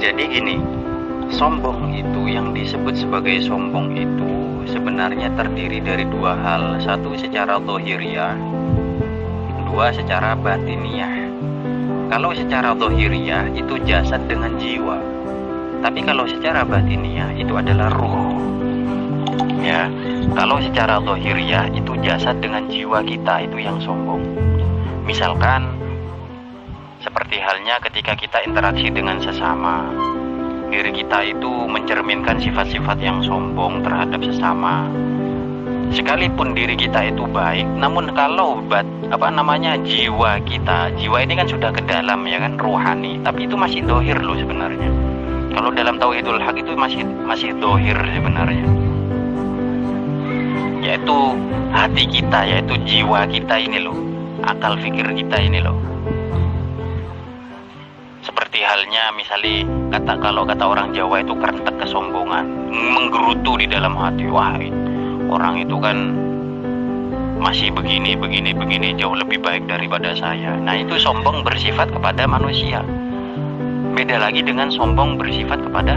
Jadi gini, sombong itu yang disebut sebagai sombong itu sebenarnya terdiri dari dua hal. Satu secara dohiriah, dua secara batiniah. Kalau secara dohiriah itu jasad dengan jiwa. Tapi kalau secara batiniah itu adalah ruh. Ya, kalau secara dohiriah itu jasad dengan jiwa kita itu yang sombong. Misalkan seperti halnya ketika kita interaksi dengan sesama, diri kita itu mencerminkan sifat-sifat yang sombong terhadap sesama. Sekalipun diri kita itu baik namun kalau bat, apa namanya jiwa kita jiwa ini kan sudah ke dalam ya kan rohani tapi itu masih dohir loh sebenarnya. Kalau dalam tauhidul hak itu masih masih dohir sebenarnya. Yaitu hati kita yaitu jiwa kita ini loh. Akal fikir kita ini loh seperti halnya misalnya kata kalau kata orang Jawa itu kerentek kesombongan menggerutu di dalam hati. Wah orang itu kan masih begini begini begini jauh lebih baik daripada saya. Nah itu sombong bersifat kepada manusia. Beda lagi dengan sombong bersifat kepada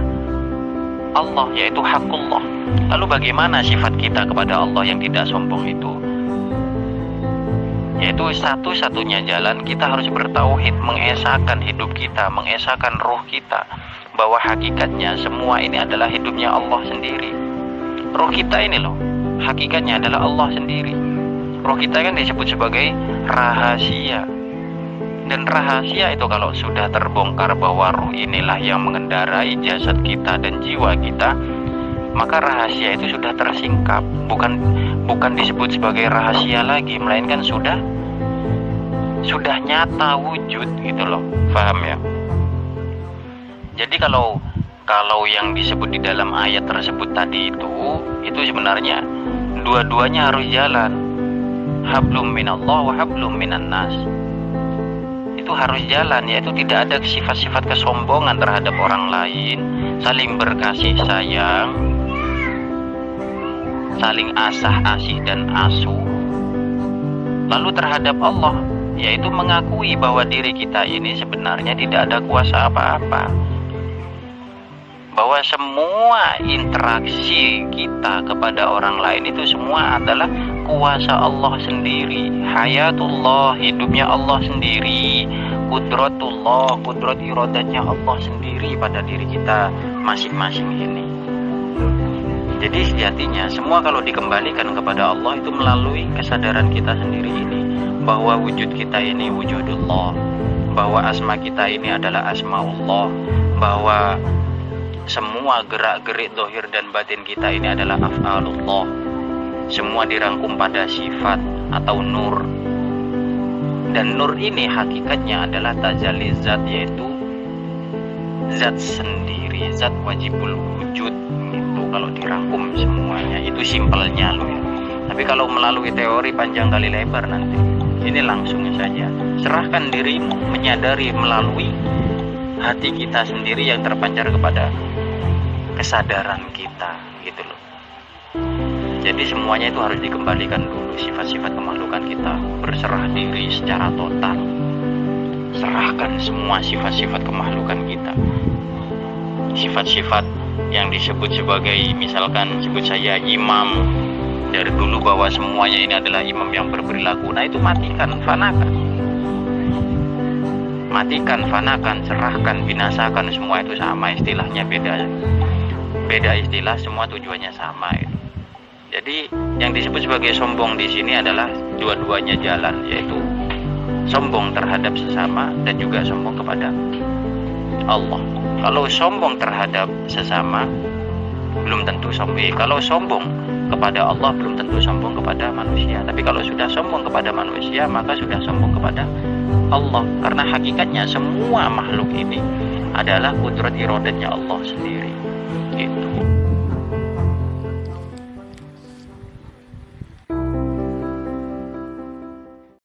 Allah yaitu hakullah lalu bagaimana sifat kita kepada Allah yang tidak sombong itu yaitu satu-satunya jalan kita harus bertauhid mengesahkan hidup kita mengesahkan roh kita. Bahwa hakikatnya semua ini adalah hidupnya Allah sendiri. Roh kita ini loh hakikatnya adalah Allah sendiri. Roh kita kan disebut sebagai rahasia. Dan rahasia itu kalau sudah terbongkar bahwa roh inilah yang mengendarai jasad kita dan jiwa kita maka rahasia itu sudah tersingkap. Bukan bukan disebut sebagai rahasia lagi melainkan sudah sudah nyata wujud gitu loh. Paham ya? Jadi kalau kalau yang disebut di dalam ayat tersebut tadi itu itu sebenarnya dua-duanya harus jalan. Hablum minallah wa hablum minan nas. Itu harus jalan yaitu tidak ada sifat-sifat kesombongan terhadap orang lain saling berkasih sayang saling asah asih dan asuh lalu terhadap Allah yaitu mengakui bahwa diri kita ini sebenarnya tidak ada kuasa apa-apa. Bahwa semua interaksi kita kepada orang lain itu semua adalah kuasa Allah sendiri. Hayatullah hidupnya Allah sendiri. Kudratullah kudrat irodatnya Allah sendiri pada diri kita masing-masing ini jadi sejatinya semua kalau dikembalikan kepada Allah itu melalui kesadaran kita sendiri ini. Bahwa wujud kita ini wujudullah. Bahwa asma kita ini adalah asmaullah. Bahwa semua gerak-gerik dohir dan batin kita ini adalah af'alullah. Semua dirangkum pada sifat atau nur. Dan nur ini hakikatnya adalah tajalli zat yaitu zat sendiri zat wajibul wujud kalau dirangkum semuanya. Itu simpelnya loh ya. Tapi kalau melalui teori panjang kali lebar nanti ini langsung saja. Serahkan dirimu menyadari melalui hati kita sendiri yang terpancar kepada kesadaran kita gitu loh jadi semuanya itu harus dikembalikan dulu sifat-sifat kemakhlukan kita. Berserah diri secara total. Serahkan semua sifat-sifat kemakhlukan kita. Sifat-sifat yang disebut sebagai misalkan sebut saya imam. Dari dulu bahwa semuanya ini adalah imam yang berperilaku. Nah itu matikan fanakan. Matikan fanakan serahkan binasakan semua itu sama istilahnya beda. Beda istilah semua tujuannya sama itu. jadi yang disebut sebagai sombong di sini adalah dua-duanya jalan yaitu sombong terhadap sesama dan juga sombong kepada Allah kalau sombong terhadap sesama belum tentu sombong. Kalau sombong kepada Allah belum tentu sombong kepada manusia. Tapi kalau sudah sombong kepada manusia maka sudah sombong kepada Allah. Karena hakikatnya semua makhluk ini adalah kudrat irodatnya Allah sendiri. Gitu